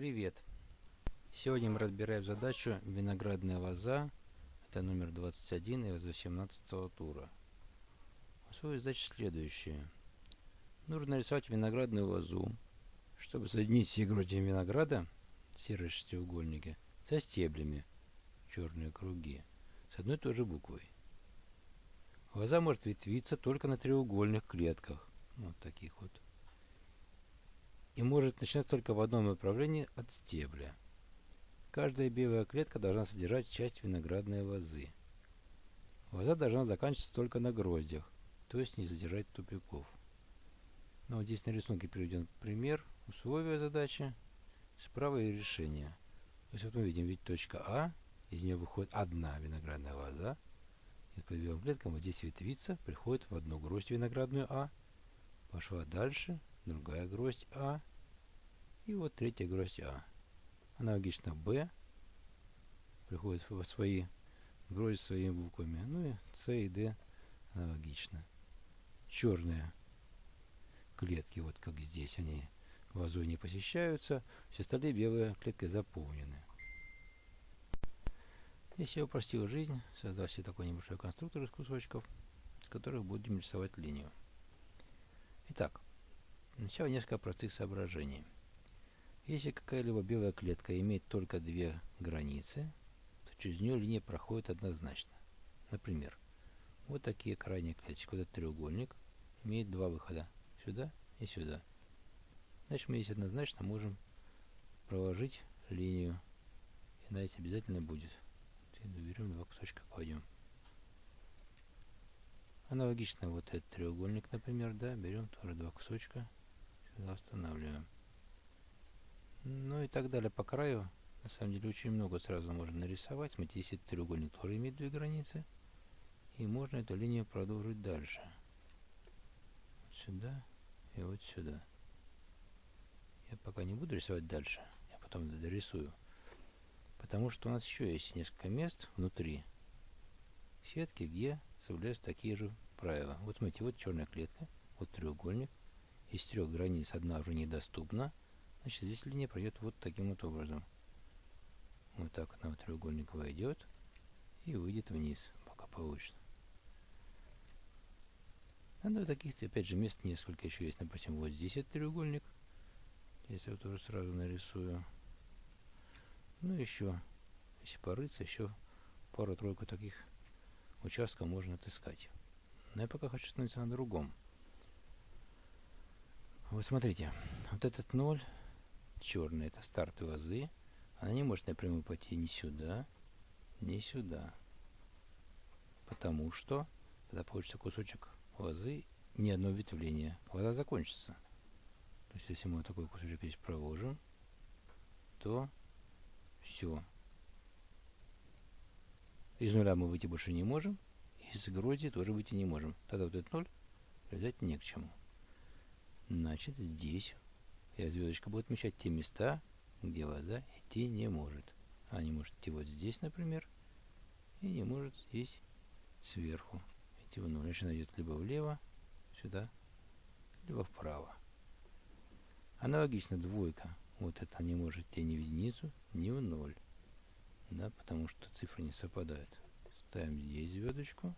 Привет! Сегодня мы разбираем задачу виноградная лоза. Это номер 21 из 18 тура. Условие задачи следующее. Нужно нарисовать виноградную лозу, чтобы соединить все гроздья винограда, серые шестиугольники, со стеблями, черные круги, с одной и той же буквой. Лоза может ветвиться только на треугольных клетках, вот таких вот и может начинаться только в одном направлении от стебля. Каждая белая клетка должна содержать часть виноградной лозы. Лоза должна заканчиваться только на гроздях, то есть не содержать тупиков. Но вот здесь на рисунке приведен пример, условия задачи, справа и решение. То есть вот мы видим, ведь точка А, из нее выходит одна виноградная лоза, и по белым клеткам вот здесь ветвица, приходит в одну гроздь виноградную А, пошла дальше, другая гроздь А, и вот третья гроздь А. Аналогично Б приходит во свои грозди своими буквами. Ну и С и Д аналогично. Черные клетки, вот как здесь, они лозой не посещаются. Все остальные белые клетки заполнены. Если я упростил жизнь, создал себе такой небольшой конструктор из кусочков, с которых будем рисовать линию. Итак, сначала несколько простых соображений – если какая-либо белая клетка имеет только две границы, то через нее линия проходит однозначно. Например, вот такие крайние клеточки. Вот этот треугольник имеет два выхода. Сюда и сюда. Значит, мы здесь однозначно можем проложить линию. И на эти обязательно будет. Берем два кусочка, кладем. Аналогично вот этот треугольник, например, да, берем тоже два кусочка, сюда устанавливаем. Ну и так далее по краю. На самом деле очень много сразу можно нарисовать. Смотрите, если треугольник тоже имеет две границы. И можно эту линию продолжить дальше. Вот сюда и вот сюда. Я пока не буду рисовать дальше. Я потом дорисую. Потому что у нас еще есть несколько мест внутри сетки, где соблюдаются такие же правила. Вот смотрите, вот черная клетка, вот треугольник. Из трех границ одна уже недоступна. Значит, здесь линия пройдет вот таким вот образом. Вот так она в треугольник войдет и выйдет вниз, благополучно. Надо таких, опять же, мест несколько еще есть. Допустим, вот здесь этот треугольник. Здесь я тоже сразу нарисую. Ну, еще, если порыться, еще пару-тройку таких участков можно отыскать. Но я пока хочу остановиться на другом. Вот смотрите, вот этот ноль черная, это старт лозы, она не может напрямую пойти ни сюда, ни сюда. Потому что тогда получится кусочек лозы, ни одно ветвление. Лоза закончится. То есть, если мы такой кусочек здесь проложим, то все. Из нуля мы выйти больше не можем, из грози тоже выйти не можем. Тогда вот этот ноль придать не к чему. Значит, здесь и звездочка будет отмечать те места, где лоза идти не может. Она не может идти вот здесь, например, и не может здесь сверху идти в ноль. Значит, она идет либо влево, сюда, либо вправо. Аналогично двойка. Вот это не может идти ни в единицу, ни в ноль. Да, потому что цифры не совпадают. Ставим здесь звездочку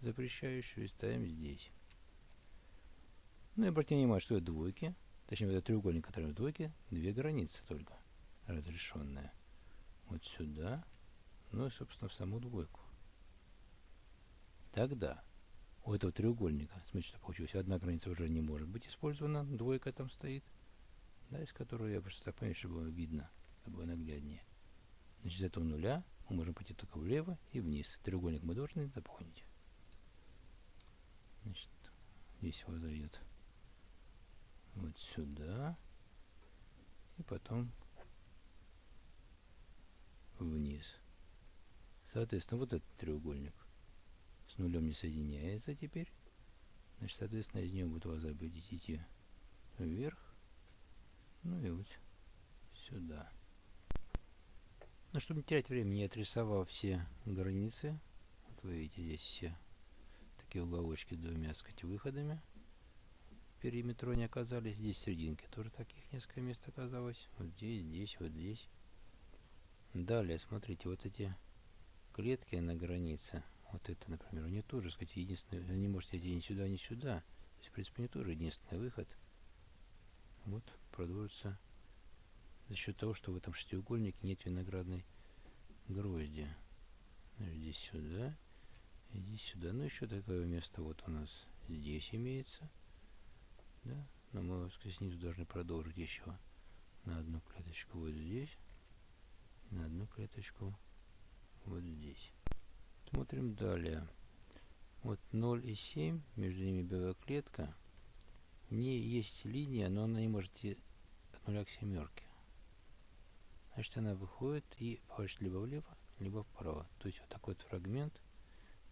запрещающую и ставим здесь. Ну и обратите внимание, что это двойки точнее, это треугольник, который в двойке, две границы только разрешенные. Вот сюда, ну и, собственно, в саму двойку. Тогда у этого треугольника, смотрите, что получилось, одна граница уже не может быть использована, двойка там стоит, да, из которой я просто так понимаю, чтобы было видно, чтобы было нагляднее. Значит, из этого нуля мы можем пойти только влево и вниз. Треугольник мы должны заполнить. Значит, здесь его зайдет вот сюда и потом вниз. Соответственно, вот этот треугольник с нулем не соединяется теперь. Значит, соответственно, из него будет лоза будет идти вверх. Ну и вот сюда. Ну, чтобы не терять времени, я отрисовал все границы. Вот вы видите здесь все такие уголочки с двумя, сказать, выходами. Периметру они оказались. Здесь серединки тоже таких несколько мест оказалось. Вот здесь, здесь, вот здесь. Далее, смотрите, вот эти клетки на границе. Вот это, например, у нее тоже, сказать, единственный, не можете идти ни сюда, ни сюда. То есть, в принципе, не тоже единственный выход. Вот, продолжится за счет того, что в этом шестиугольнике нет виноградной грозди. Ну, здесь сюда, иди сюда. Ну, еще такое место вот у нас здесь имеется. Да? Но мы снизу должны продолжить еще на одну клеточку вот здесь, на одну клеточку вот здесь. Смотрим далее. Вот 0 и 7, между ними белая клетка. В ней есть линия, но она не может идти от нуля к семерке. Значит, она выходит и поворачивает либо влево, либо вправо. То есть вот такой вот фрагмент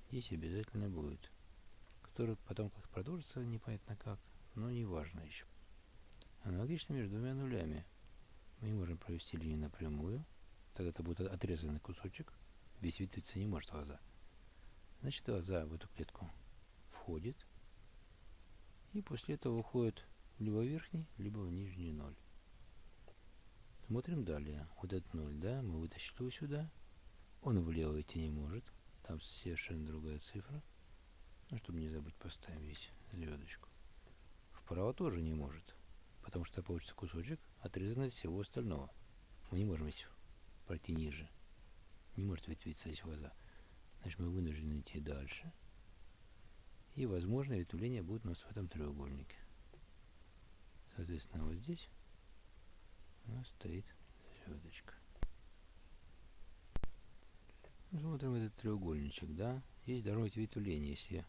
здесь обязательно будет. Который потом как продолжится, непонятно как, но не важно еще. Аналогично между двумя нулями. Мы можем провести линию напрямую. Тогда это будет отрезанный кусочек. Весь ветвиться не может лоза. Значит, лоза в эту клетку входит. И после этого уходит либо в верхний, либо в нижний ноль. Смотрим далее. Вот этот ноль, да, мы вытащили его сюда. Он влево идти не может. Там совершенно другая цифра. Ну, чтобы не забыть, поставим здесь звездочку. Вправо тоже не может. Потому что получится кусочек, отрезанный от всего остального. Мы не можем здесь пройти ниже. Не может ветвиться здесь глаза. Значит, мы вынуждены идти дальше. И, возможно, ветвление будет у нас в этом треугольнике. Соответственно, вот здесь у нас стоит звездочка. Смотрим этот треугольничек, да. Здесь должно быть ветвление. Если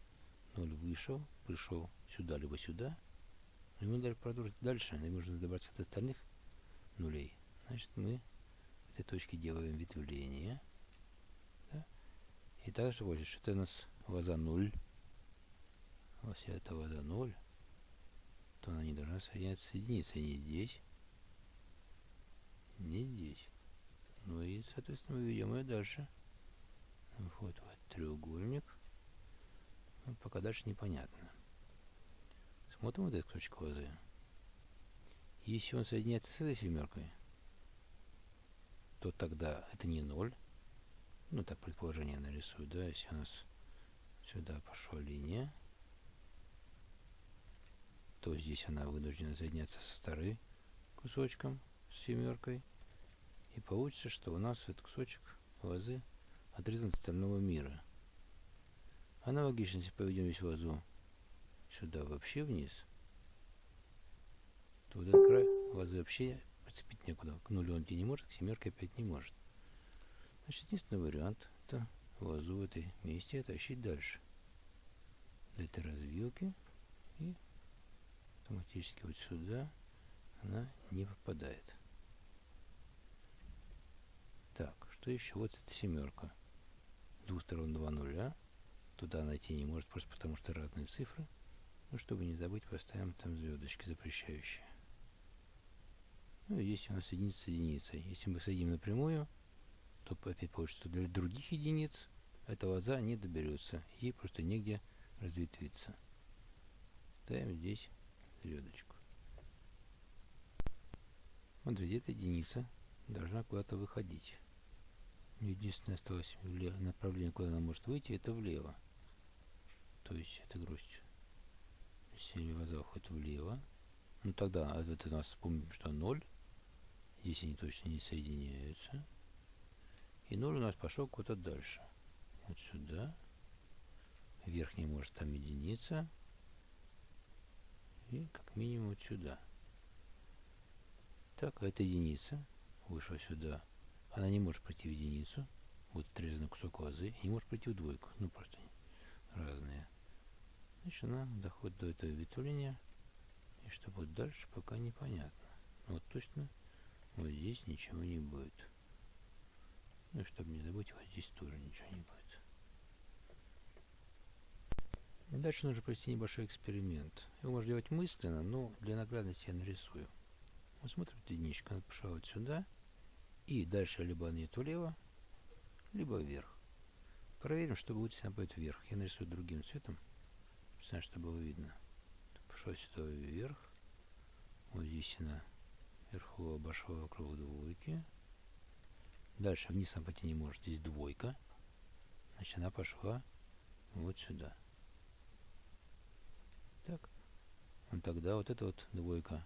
0 вышел, пришел сюда, либо сюда, мы дальше продолжить дальше, нам нужно добраться до остальных нулей. Значит, мы в этой точке делаем ветвление. Да? И также вот, что это у нас ваза 0. Если это ваза 0, то она не должна соединяться не здесь, не здесь. Ну и, соответственно, мы ведем ее дальше. Вот, вот треугольник. Ну, пока дальше непонятно. Смотрим вот этот кусочек лозы. Если он соединяется с этой семеркой, то тогда это не ноль. Ну, так предположение нарисую, да, если у нас сюда пошла линия, то здесь она вынуждена соединяться со вторым кусочком, с семеркой. И получится, что у нас этот кусочек лозы отрезан от остального мира. Аналогично, если поведем весь лозу сюда вообще вниз, то вот этот край лозы вообще прицепить некуда. К нулю он идти не может, к семерке опять не может. Значит, единственный вариант – это лозу в этой месте тащить дальше. До этой развилки и автоматически вот сюда она не попадает. Так, что еще? Вот эта семерка. С двух сторон два нуля. Туда найти не может, просто потому что разные цифры. Ну, чтобы не забыть, поставим там звездочки запрещающие. Ну, есть у нас единица с единицей. Если мы соединим напрямую, то опять получится, для других единиц эта лоза не доберется. Ей просто негде разветвиться. Ставим здесь звездочку. Смотрите, эта единица должна куда-то выходить. Единственное осталось направление, куда она может выйти, это влево. То есть это гроздь. Глаза уходят влево, ну тогда это у нас помним, что 0. Здесь они точно не соединяются. И 0 у нас пошел куда-то дальше. Вот сюда. Верхний может там единица. И как минимум вот сюда. Так, а это единица. Вышла сюда она не может пройти в единицу, будет отрезанный кусок лозы, и не может пройти в двойку, ну просто разные. Значит, она доходит до этого ветвления, и что будет дальше, пока непонятно. Но вот точно вот здесь ничего не будет. Ну чтобы не забыть, вот здесь тоже ничего не будет. Дальше нужно провести небольшой эксперимент. Его можно делать мысленно, но для наглядности я нарисую. Мы смотрим, единичка, она пошла вот сюда – и дальше либо она идет влево, либо вверх. Проверим, что будет, если она пойдет вверх. Я нарисую другим цветом, чтобы было видно. пошла сюда вверх. Вот здесь она вверху обошла вокруг двойки. Дальше вниз она пойти не может. Здесь двойка. Значит, она пошла вот сюда. Так. Вот тогда вот эта вот двойка,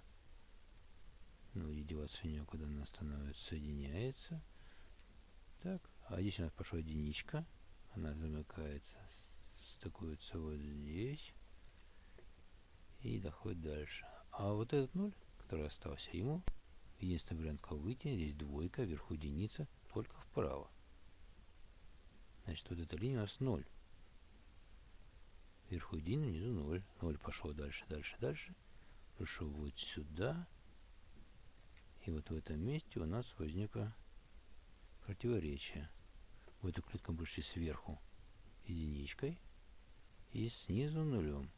ну, и деваться некуда, она становится, соединяется. Так. А здесь у нас пошла единичка. Она замыкается, стыкуется вот здесь. И доходит дальше. А вот этот ноль, который остался, ему единственный вариант как выйти. Здесь двойка, вверху единица, только вправо. Значит, вот эта линия у нас 0. Вверху 1, внизу 0. 0 пошел дальше, дальше, дальше. Пришел вот сюда. И вот в этом месте у нас возникло противоречие. В эту клетку мы пришли сверху единичкой и снизу нулем.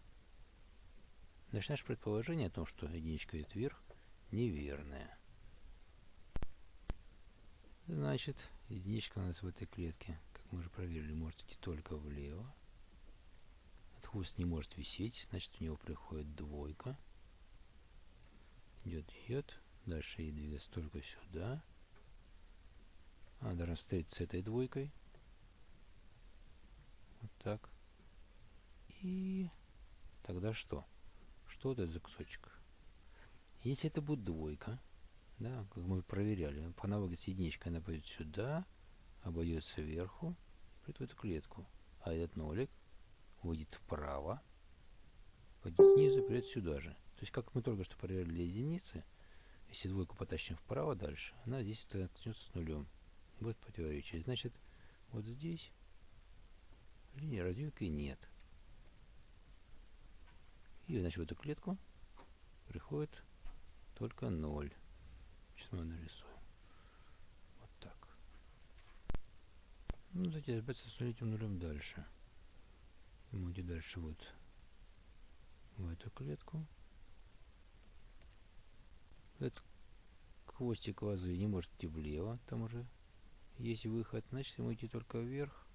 Значит, наше предположение о том, что единичка идет вверх, неверное. Значит, единичка у нас в этой клетке мы уже проверили, может идти только влево. От хвост не может висеть, значит в него приходит двойка. Идет, идет. Дальше ей двигаться только сюда. Она должна встретиться с этой двойкой. Вот так. И тогда что? Что это за кусочек? Если это будет двойка, да, как мы проверяли, по аналогии с единичкой она пойдет сюда, обойдет сверху, придет в эту клетку. А этот нолик выйдет вправо, пойдет снизу и придет сюда же. То есть, как мы только что проверили для единицы, если двойку потащим вправо дальше, она здесь столкнется с нулем. Будет противоречие. Значит, вот здесь линии развилки нет. И, значит, в эту клетку приходит только 0. Сейчас мы нарисуем. Ну, давайте разбираться с нулевым нулем дальше. Мы идем дальше вот в эту клетку. Этот хвостик вазы не может идти влево, там уже есть выход, значит ему идти только вверх.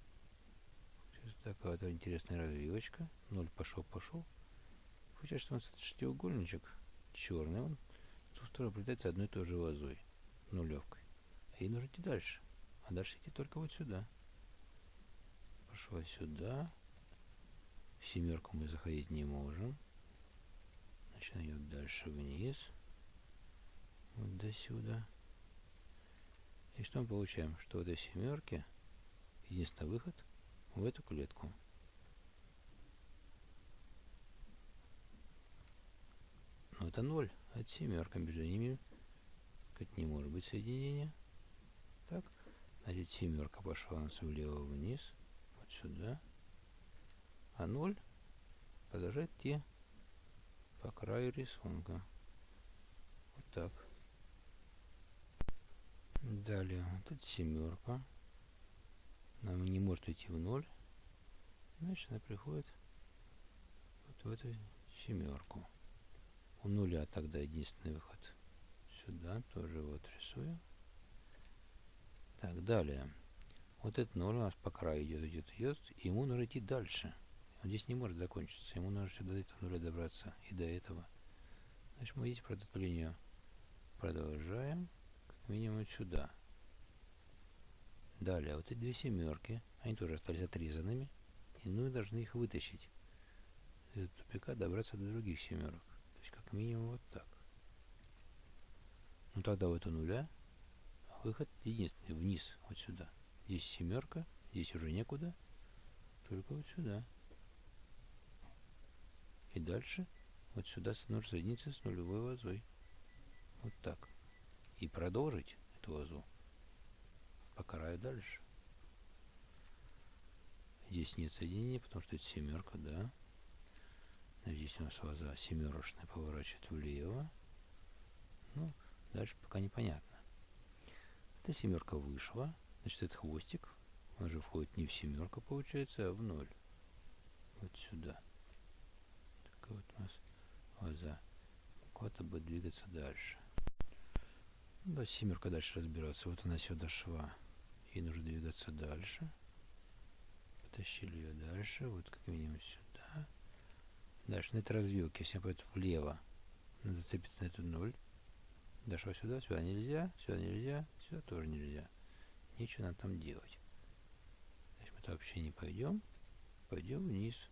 Сейчас такая вот интересная развивочка. Ноль пошел, пошел. Получается, что у нас шестиугольничек черный, он в ту сторону прилетается одной и той же вазой, нулевкой. А ей нужно идти дальше. А дальше идти только вот сюда пошла сюда. В семерку мы заходить не можем. Значит, идет дальше вниз. Вот до сюда. И что мы получаем? Что в этой семерке единственный выход в эту клетку. Но это ноль. А это семерка. Между ними как не может быть соединения. Так. Значит, семерка пошла у нас влево вниз сюда. А 0 продолжает идти по краю рисунка. Вот так. Далее, вот эта семерка. Нам не может идти в ноль. Значит, она приходит вот в эту семерку. У нуля тогда единственный выход. Сюда тоже вот рисую. Так, далее. Вот этот ноль у нас по краю идет, идет, идет, и ему нужно идти дальше. Он здесь не может закончиться, ему нужно сюда до этого нуля добраться, и до этого. Значит, мы видите, про эту линию продолжаем, как минимум сюда. Далее, вот эти две семерки, они тоже остались отрезанными, и мы должны их вытащить. Из тупика добраться до других семерок. Минимум, вот так. Ну, тогда вот у нуля выход единственный, вниз, вот сюда. Здесь семерка, здесь уже некуда, только вот сюда. И дальше вот сюда нужно соединиться с нулевой вазой. Вот так. И продолжить эту вазу по краю дальше. Здесь нет соединения, потому что это семерка, да. Здесь у нас ваза семерочная поворачивает влево. Ну, дальше пока непонятно. Эта семерка вышла. Значит, этот хвостик, он же входит не в семерку, получается, а в ноль. Вот сюда. Так вот у нас глаза. Куда-то будет двигаться дальше. Ну, да, семерка дальше разбираться. Вот она сюда шла. Ей нужно двигаться дальше. Потащили ее дальше. Вот как минимум сюда. Дальше на этой развилке, если пойдет влево, зацепиться на эту 0. Дошел сюда, сюда нельзя, сюда нельзя, сюда тоже нельзя. Нечего нам там делать. Значит, мы вообще не пойдем. Пойдем вниз.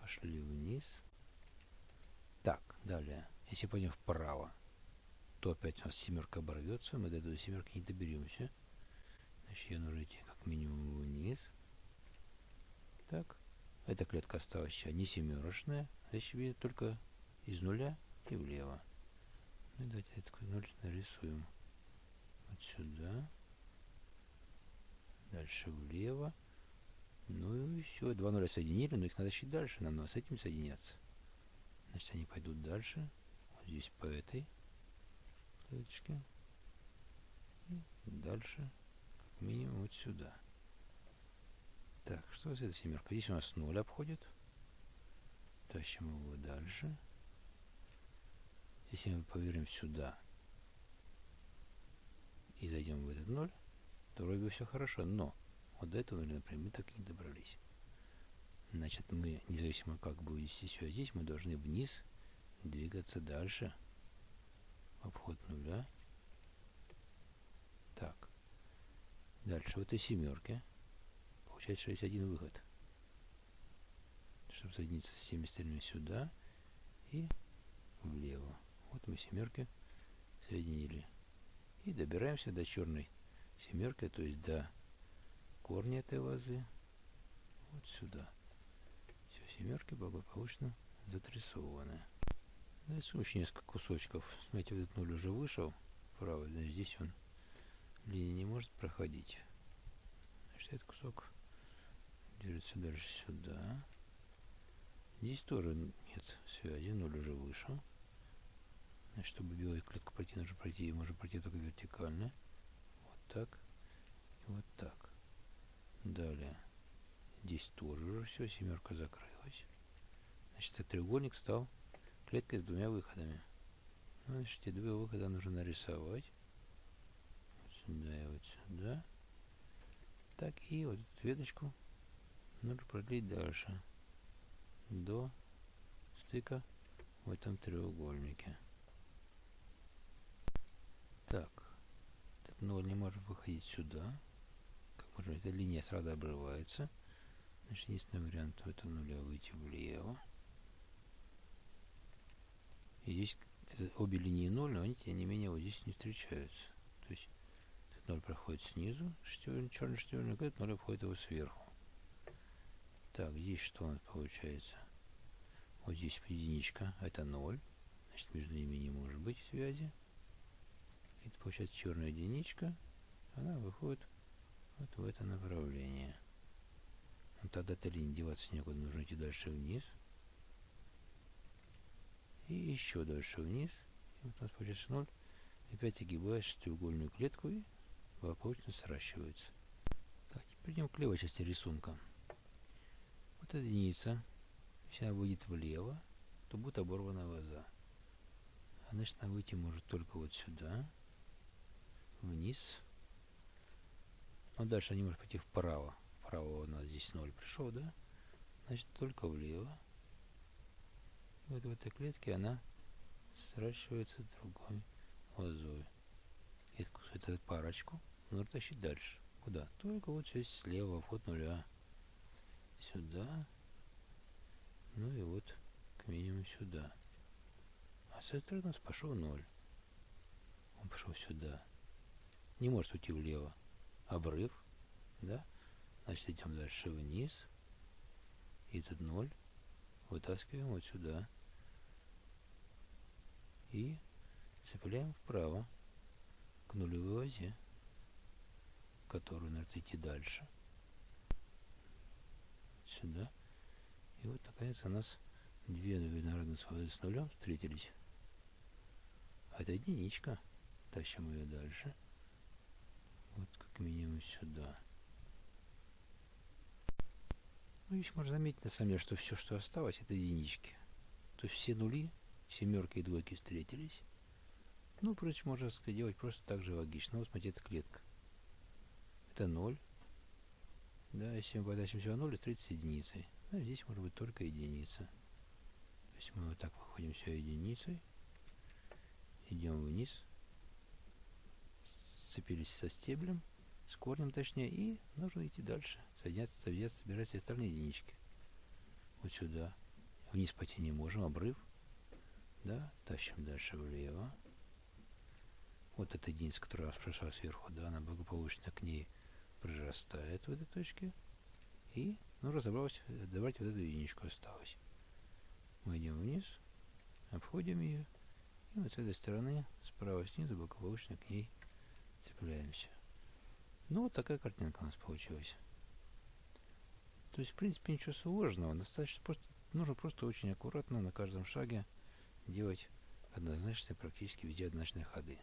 Пошли вниз. Так, далее. Если пойдем вправо, то опять у нас семерка оборвется. Мы до этой семерки не доберемся. Значит, ее нужно идти как минимум вниз. Так. Эта клетка осталась не семерочная. Значит, видит только из нуля и влево. Ну, давайте этот ноль нарисуем. Вот сюда. Дальше влево. Ну и все. Два нуля соединили, но их надо еще дальше. Нам надо с этим соединяться. Значит, они пойдут дальше. Вот здесь по этой клеточке. И дальше, как минимум, вот сюда. Так, что за эта семерка? Здесь у нас 0 обходит. Тащим его дальше. Если мы поверим сюда и зайдем в этот 0, то вроде бы все хорошо. Но вот до этого нуля, например, мы так и не добрались. Значит, мы, независимо как будет вести себя здесь, мы должны вниз двигаться дальше. Обход нуля. Так. Дальше в этой семерке получается 61 выход. Чтобы соединиться с всеми остальными сюда и влево. Вот мы семерки соединили. И добираемся до черной семерки, то есть до корня этой вазы. Вот сюда. Все семерки благополучно затрясованы. Дальше еще несколько кусочков. Смотрите, вот этот нуль уже вышел. Правый, значит, здесь он линия не может проходить. Значит, этот кусок движется дальше сюда. Здесь тоже нет связи, ноль уже вышел. Значит, чтобы белую клетку пройти, нужно пройти, можно пройти только вертикально. Вот так и вот так. Далее. Здесь тоже уже все, семерка закрылась. Значит, этот треугольник стал клеткой с двумя выходами. Значит, эти два выхода нужно нарисовать. Вот сюда и вот сюда. Так, и вот эту веточку нужно продлить дальше до стыка в этом треугольнике. Так, этот ноль не может выходить сюда. Как можно, эта линия сразу обрывается. Значит, единственный вариант в этом нуля выйти влево. И здесь это, обе линии ноль, но они, тем не менее, вот здесь не встречаются. То есть этот ноль проходит снизу, шестерня, черный шестерник, этот ноль обходит его сверху. Так, здесь что у нас получается? Вот здесь единичка, это 0. Значит, между ними не может быть связи. Это получается черная единичка. Она выходит вот в это направление. Но тогда эта линия деваться некуда, нужно идти дальше вниз. И еще дальше вниз. И вот у нас получается 0. Опять огибаешь треугольную клетку и благополучно сращивается. Так, идем к левой части рисунка. Вот единица, если она выйдет влево, то будет оборвана ваза. А значит, она выйти может только вот сюда, вниз. Но дальше она не может пойти вправо. Вправо у нас здесь 0 пришел, да? Значит, только влево. Вот в этой клетке она сращивается с другой лозой. Эту, эту парочку нужно тащить дальше. Куда? Только вот здесь слева, вход нуля сюда, ну и вот к минимуму сюда. А с этой стороны у нас пошел 0. Он пошел сюда. Не может уйти влево. Обрыв, да? Значит, идем дальше вниз. И этот 0 вытаскиваем вот сюда. И цепляем вправо к нулевой озе, которую надо идти дальше сюда. И вот наконец у нас две виноградные свободы с нулем встретились. А это единичка. Тащим ее дальше. Вот как минимум сюда. Ну, здесь можно заметить, на самом деле, что все, что осталось, это единички. То есть все нули, семерки и двойки встретились. Ну, впрочем, можно сделать просто так же логично. Вот смотрите, это клетка. Это 0. Да, если мы подачим всего 0, встретится единицей. А здесь может быть только единица. То есть мы вот так выходим все единицей, идем вниз, сцепились со стеблем, с корнем точнее, и нужно идти дальше, соединяться, соединяться, собирать все остальные единички. Вот сюда. Вниз пойти не можем, обрыв. Да, тащим дальше влево. Вот эта единица, которая прошла сверху, да, она благополучно к ней прирастает в этой точке. И, ну, разобралась, давайте вот эту единичку осталось. Мы идем вниз, обходим ее, и вот с этой стороны, справа снизу, благополучно к ней цепляемся. Ну, вот такая картинка у нас получилась. То есть, в принципе, ничего сложного. Достаточно просто, нужно просто очень аккуратно на каждом шаге делать однозначные, практически везде однозначные ходы.